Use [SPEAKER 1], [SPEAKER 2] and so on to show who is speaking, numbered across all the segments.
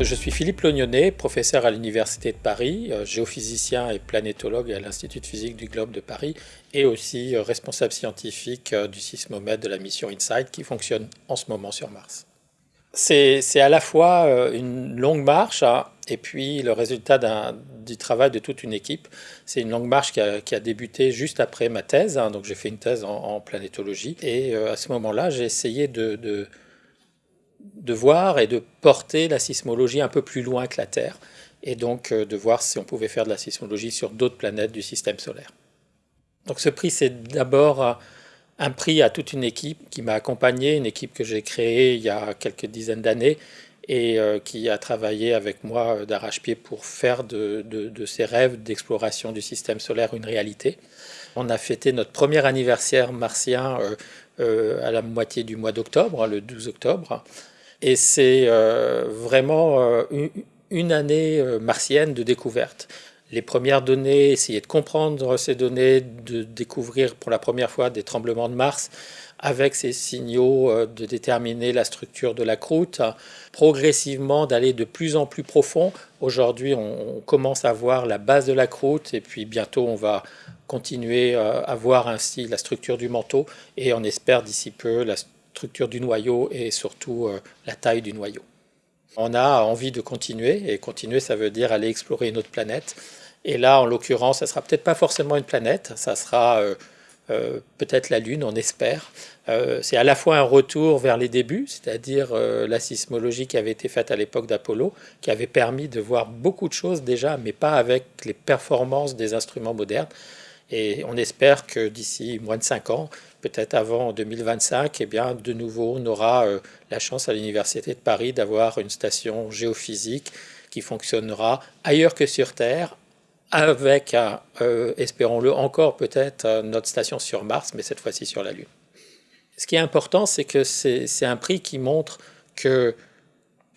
[SPEAKER 1] Je suis Philippe Lognonnet, professeur à l'Université de Paris, euh, géophysicien et planétologue à l'Institut de physique du globe de Paris et aussi euh, responsable scientifique euh, du sismomètre de la mission InSight qui fonctionne en ce moment sur Mars. C'est à la fois une longue marche hein, et puis le résultat du travail de toute une équipe. C'est une longue marche qui a, débuté juste après ma thèse, hein, donc j'ai fait une thèse en, planétologie et à ce moment-là j'ai essayé de de voir et de porter la sismologie un peu plus loin que la Terre, et donc euh, de voir si on pouvait faire de la sismologie sur d'autres planètes du système solaire. Donc ce prix, c'est d'abord euh, un prix à toute une équipe qui m'a accompagné, une équipe que j'ai créée il y a quelques dizaines d'années et euh, qui a travaillé avec moi d'arrache-pied pour faire de, de, ces rêves d'exploration du système solaire une réalité. On a fêté notre premier anniversaire martien à la moitié du mois d'octobre, le 12 octobre, et c'est euh, vraiment euh, une année euh, martienne de découverte. Les premières données, essayer de comprendre ces données, de découvrir pour la première fois des tremblements de Mars, avec ces signaux de déterminer la structure de la croûte, progressivement d'aller de plus en plus profond. Aujourd'hui, on commence à voir la base de la croûte et puis bientôt on va continuer à voir ainsi la structure du manteau et on espère d'ici peu la structure du noyau et surtout euh, la taille du noyau. On a envie de continuer, et continuer ça veut dire aller explorer une autre planète. Et là, en l'occurrence, ça sera peut-être pas forcément une planète, ça sera euh, euh, peut-être la Lune, on espère. c'est à la fois un retour vers les débuts, c'est-à-dire la sismologie qui avait été faite à l'époque d'Apollo, qui avait permis de voir beaucoup de choses déjà, mais pas avec les performances des instruments modernes. Et on espère que d'ici moins de 5 ans, peut-être avant 2025, eh bien, de nouveau, on aura euh, la chance à l'Université de Paris d'avoir une station géophysique qui fonctionnera ailleurs que sur Terre, avec, euh, espérons-le encore peut-être, euh, notre station sur Mars, mais cette fois-ci sur la Lune. Ce qui est important, c'est que c'est un prix qui montre que,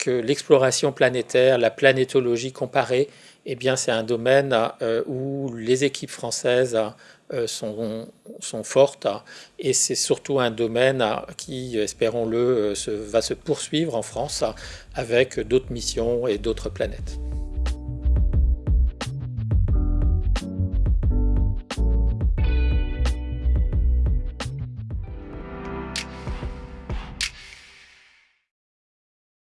[SPEAKER 1] l'exploration planétaire, la planétologie comparée, eh bien, c'est un domaine où les équipes françaises euh, sont, sont fortes et c'est surtout un domaine qui, espérons-le, euh, va se poursuivre en France avec d'autres missions et d'autres planètes.